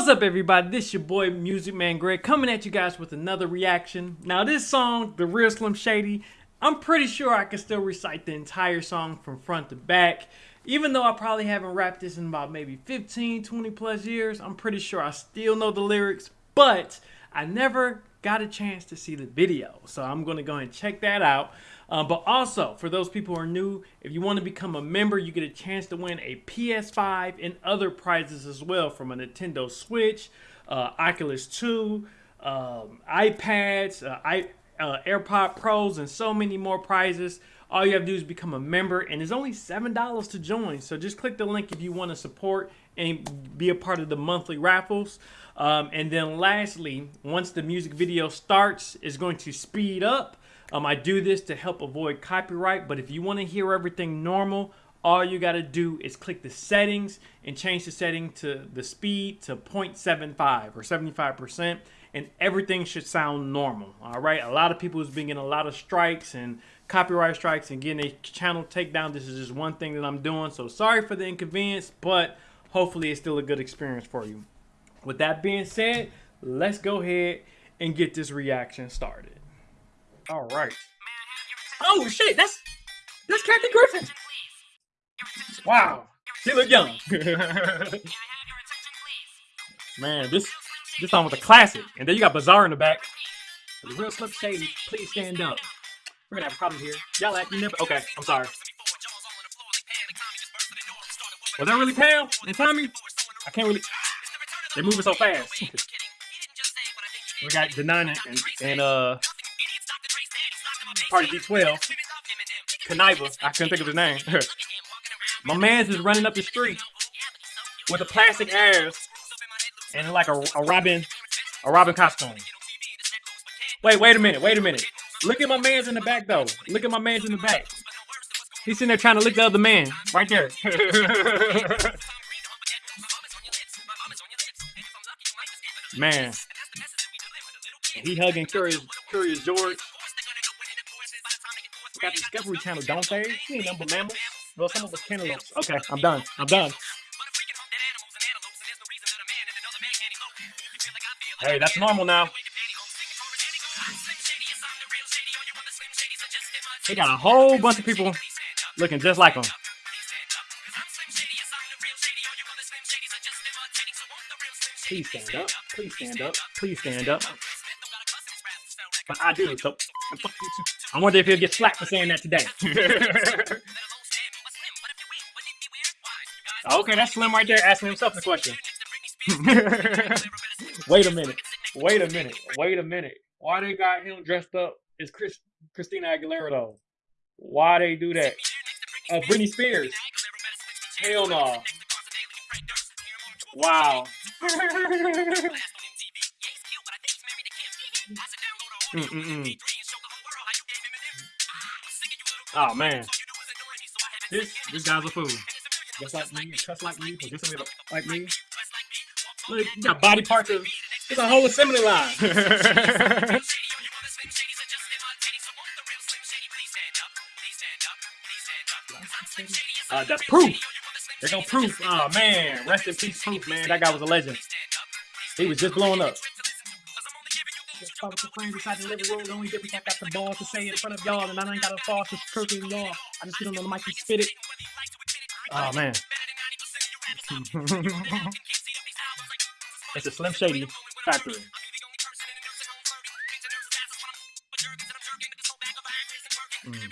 What's up, everybody? This your boy Music Man Greg coming at you guys with another reaction. Now, this song, The Real Slim Shady, I'm pretty sure I can still recite the entire song from front to back. Even though I probably haven't rapped this in about maybe 15, 20 plus years, I'm pretty sure I still know the lyrics, but I never got a chance to see the video. So I'm to go and check that out. Uh, but also, for those people who are new, if you want to become a member, you get a chance to win a PS5 and other prizes as well from a Nintendo Switch, uh, Oculus 2, um, iPads, uh, I, uh, AirPod Pros, and so many more prizes. All you have to do is become a member, and it's only $7 to join. So just click the link if you want to support and be a part of the monthly raffles. Um, and then lastly, once the music video starts, it's going to speed up um, I do this to help avoid copyright, but if you want to hear everything normal, all you got to do is click the settings and change the setting to the speed to 0.75 or 75% and everything should sound normal. All right. A lot of people has been getting a lot of strikes and copyright strikes and getting a channel takedown. This is just one thing that I'm doing. So sorry for the inconvenience, but hopefully it's still a good experience for you. With that being said, let's go ahead and get this reaction started. All right. Oh shit, that's that's Kathy Griffin. Wow, she look young. Man, this this song was a classic. And then you got Bizarre in the back. The real Slim Shady, please stand up. We're gonna have a problem here. Y'all act you never okay, I'm sorry. Was that really Pam and Tommy? I can't really they're moving so fast. we got Denaun and, and uh Party D12. Kuniva. I couldn't think of his name. My man's is running up the street with a plastic ass and like a, a Robin, a Robin costume. Wait, wait a minute, wait a minute. Look at my man's in the back though. Look at my man's in the back. He's sitting there trying to lick the other man. Right there. man. He hugging Curious, Curious George got Discovery Channel, don't they? You ain't number mammals. Well, some of us cantaloupes. Okay, I'm done. I'm done. Hey, that's normal now. He got a whole bunch of people looking just like him. Please stand up. Please stand up. Please stand up. But I do, so I wonder if he'll get slapped for saying that today. okay, that's Slim right there asking himself the question. Wait a minute. Wait a minute. Wait a minute. Why they got him dressed up as Chris, Christina Aguilera though? Why they do that? Uh, Britney Spears. Hell no. Wow. mm -mm -mm. Oh man. This this guy's a fool. Just like me, just like me, just like me. Look, you got body parts of it's a whole assembly line. uh, that's Proof. They're gonna proof. Oh man, rest in peace, Proof, man. That guy was a legend. He was just blowing up. Just follow the friends inside the living room. The only difference, I got the balls to say it in front of y'all, and I ain't got a false to crooked y'all. I just get on the mic and spit it. Oh man. it's a Slim Shady factory. Mm.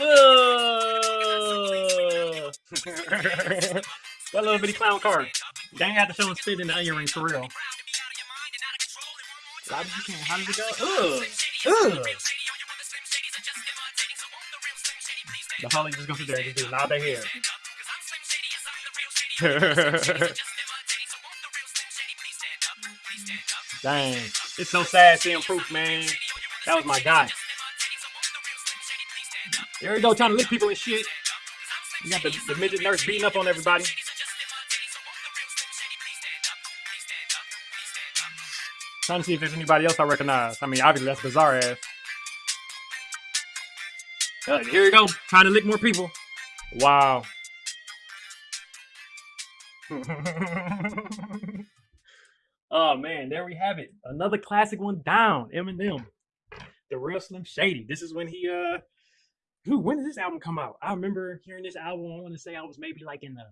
that little bitty clown card. Dang, I had to show him spit in the onion ring for real. How did you How did it go? Ugh. Ugh. The Holly just goes there and just nod their. Dang. It's so sad seeing Proof, man. That was my guy. There we go, trying to lick people and shit. You got the, the midget nurse beating up on everybody. Trying to see if there's anybody else I recognize. I mean, obviously that's Bizarre ass. Uh, here you go, trying to lick more people. Wow. oh man, there we have it. Another classic one down. Eminem, the real Slim Shady. This is when he uh, who when did this album come out? I remember hearing this album. I want to say I was maybe like in the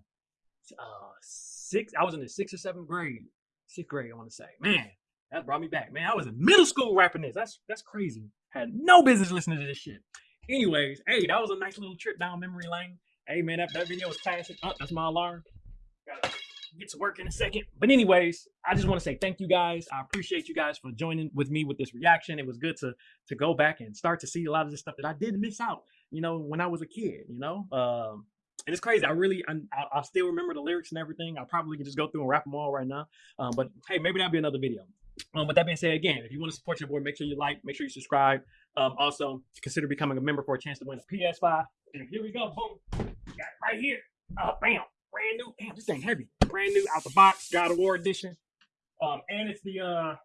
uh sixth. I was in the sixth or seventh grade. Sixth grade, I want to say. Man, that brought me back. Man, I was in middle school rapping this. That's that's crazy. Had no business listening to this shit. Anyways, hey, that was a nice little trip down memory lane. Hey man, that, that video was classic. Oh, that's my alarm. Gotta get to work in a second. But anyways, I just want to say thank you guys. I appreciate you guys for joining with me with this reaction. It was good to to go back and start to see a lot of this stuff that I did miss out. You know, when I was a kid. You know, um, and it's crazy. I really, I, I, still remember the lyrics and everything. I probably could just go through and rap them all right now. Um, but hey, maybe that'll be another video. Um, with that being said, again, if you want to support your boy, make sure you like, make sure you subscribe. Um, also, consider becoming a member for a chance to win a PS5. And here we go, boom, right here. Oh, bam, brand new. Damn, this ain't heavy. Brand new out the box, God of War edition. Um, and it's the uh,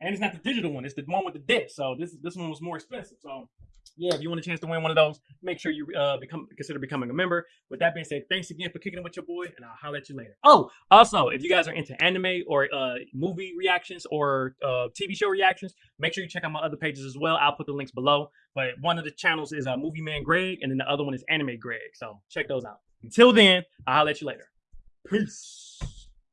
and it's not the digital one. It's the one with the disc. So this this one was more expensive. So yeah, if you want a chance to win one of those, make sure you uh, become consider becoming a member. With that being said, thanks again for kicking it with your boy, and I'll holler at you later. Oh, also, if you guys are into anime or uh, movie reactions or uh, TV show reactions, make sure you check out my other pages as well. I'll put the links below. But one of the channels is uh, Movie Man Greg, and then the other one is Anime Greg. So check those out. Until then, I'll holler at you later. Peace.